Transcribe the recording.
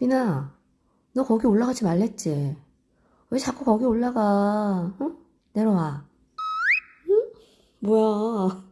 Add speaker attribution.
Speaker 1: 미나, 너 거기 올라가지 말랬지? 왜 자꾸 거기 올라가? 응? 내려와. 응? 뭐야.